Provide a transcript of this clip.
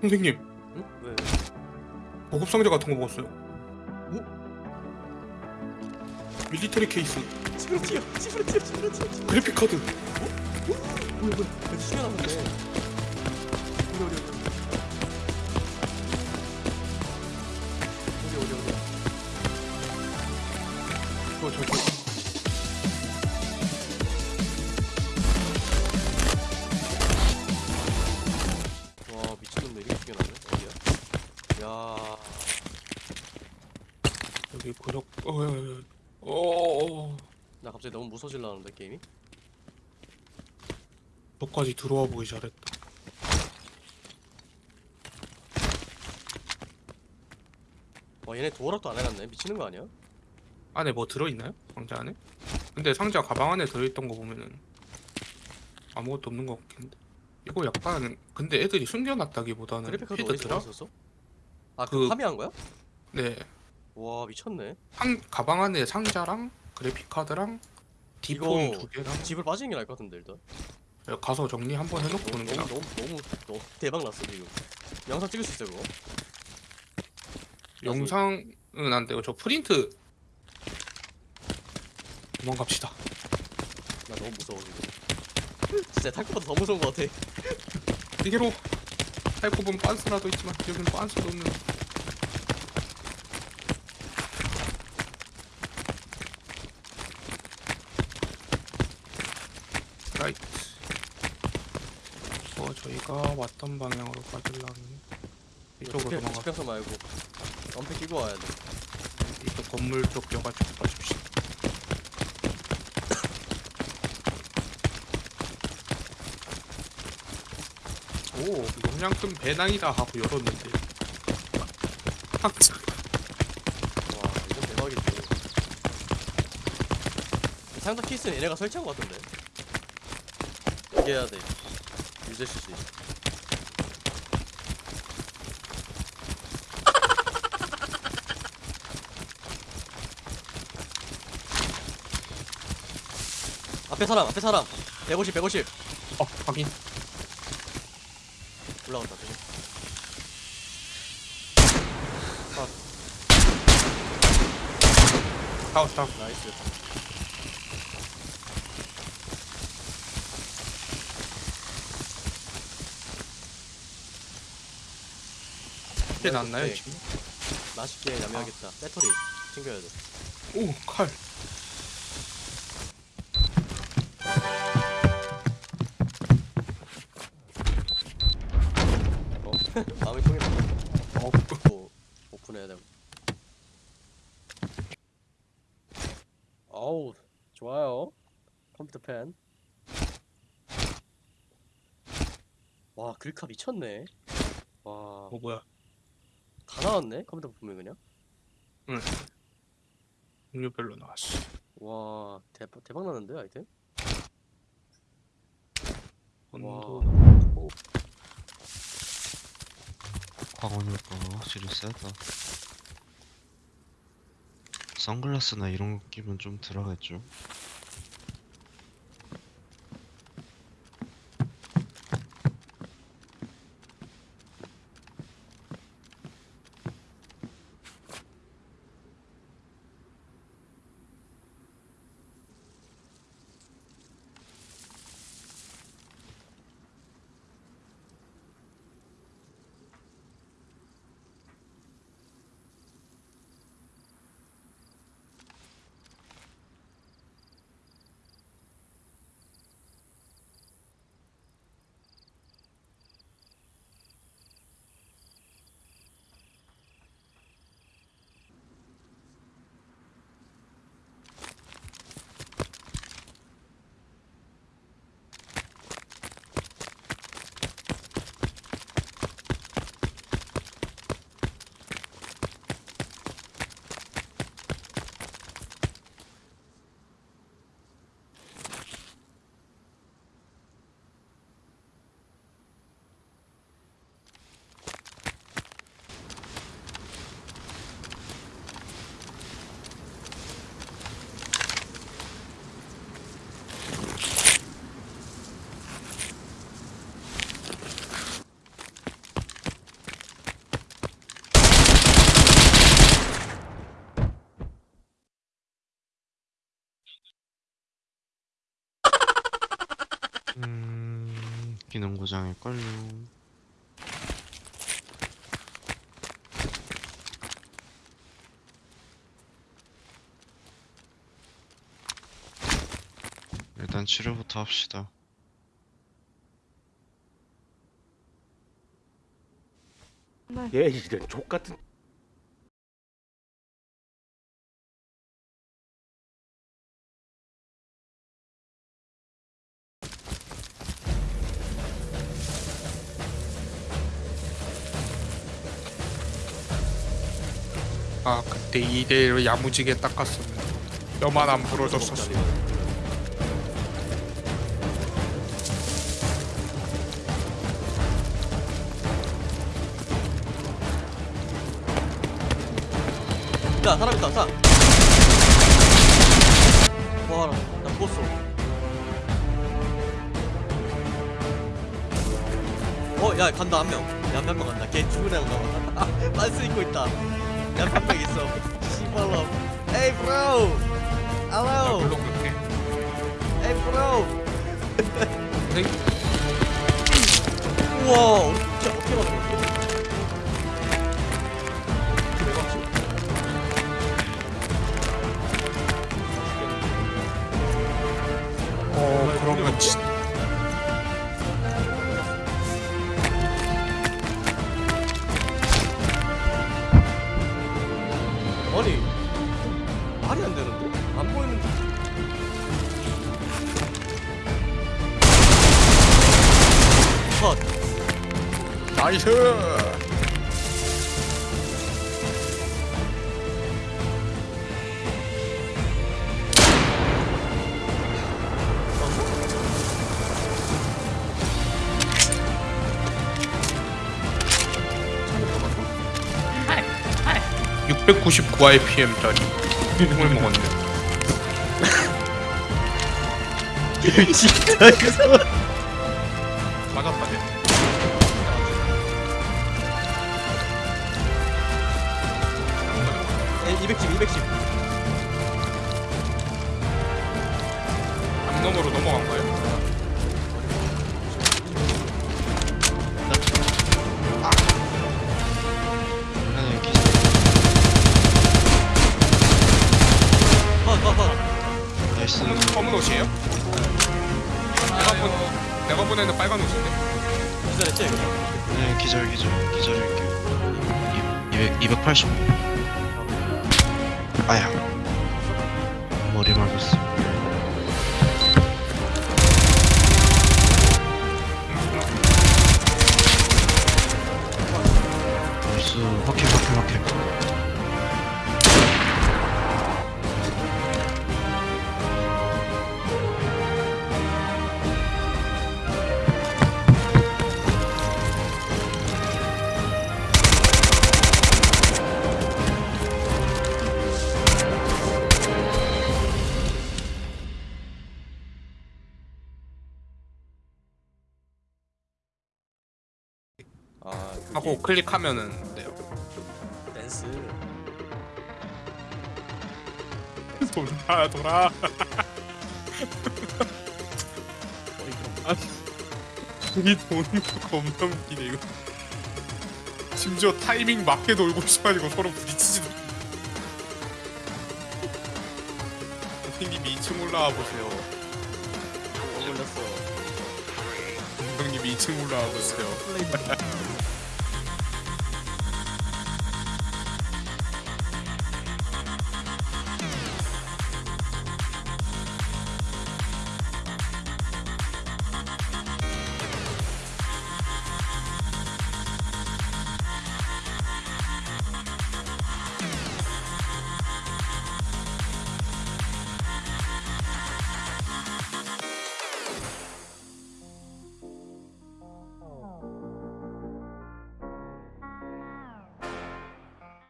선생님 응? 왜? 보급 상자 같은 거 먹었어요. 밀리터리 케이스, 집으로 튀어! 집으로 튀어! 집으로 튀어! 그래픽 카드. 뭐야 뭐야 여기 숨겨놨는데 어디 어디 어디 여기 구석. 어, 어, 어, 어, 어, 나 갑자기 너무 무서질라는데 게임이? 너까지 들어와 보기 잘했다. 와 얘네 도어락도 안 해놨네 미치는 거 아니야? 안에 뭐 들어있나요? 상자 안에? 근데 상자 가방 안에 들어있던 거 보면은 아무것도 없는 것 같긴 한데 이거 약간 근데 애들이 숨겨놨다기보다는 그래픽 카드 어디 히드더라? 들어있었어? 아 그- 그 파밍한 거야? 네 와 미쳤네. 상, 가방 안에 상자랑 그래픽 카드랑 디폰 두 개랑 집을 빠지는 게 나을 것 같은데 일단. 가서 정리 한번 해놓고 오는 게 너무 너무 너무 너무 대박 났어 지금. 영상 찍을 수 있어 그거? 영상은 안 되고 저 프린트 도망갑시다. 나 너무 무서워 지금. 진짜 탈거보다 더 무서운 것 같아. 이게로 보면 빤스라도 있지만 여기는 빤스도 없는 라이트 어 저희가 왔던 방향으로 가려면 이쪽으로 도망가 집평선 말고 엄폐 끼고 와야 돼. 이쪽 건물 쪽 여가지고 가십시다. 오 용량 큰 배낭이다 하고 열었는데. 항상 와 이건 대박이지 상자 케이스는 얘네가 설치한 것 같은데. 이게 해야 돼 유저 CC 앞에 사람 앞에 사람. 150 150 어 확인. 올라갔다 조심. 다운 다운. 나이스 꽤 났나요 네. 지금? 맛있게 야매하겠다. 배터리 챙겨야 돼. 오 칼. 어? 마음이 통했다 어 오, 오픈해야 되고 어우 좋아요. 컴퓨터 펜 와, 글카 미쳤네. 와, 어 뭐야 다 나왔네. 컴퓨터 보면 그냥. 종류별로 나왔어 와, 대박 대박 나는데 아이템? 온도 광원 효과가 확실히 세다. 선글라스나 이런 거 끼면 좀 들어가겠죠. 음, 기능 고장일걸요. 일단 치료부터 합시다. 얘 이런 족 같은 아 그때 이대로 야무지게 닦았으면 뼈만 안 부러졌었어 야 사람 있다 사 와나 죽었어. 어야 간다 한명야한 명 간다. 걔 죽은 애가 가 빤스 입고 있다 야한명 있어 씨발로 에이 나이스 (699 IPM짜리) 총을 먹었네. 진짜 이거. 맞았다 210 210 암놈으로 넘어간 거예요? 나이스. 검은, 검은 옷이에요? 내가 본 내가 보내는 빨간 옷인데 기절했지 네, 기절, 기절. 기절일게요. 200, 280. 아야. 머리 맞았어. 나이스. 확해, 확해, 확해. 하고 클릭하면은 돼요. 댄스. 돌아 돌아. 이 도는 거 겁나 웃기네 이거. 심지어 타이밍 맞게 돌고 있어가지고 서로 부딪히지도 선생님이 2층 올라와 보세요. 어 걸렸어. 감독님이 2층 올라와 보세요. 플레이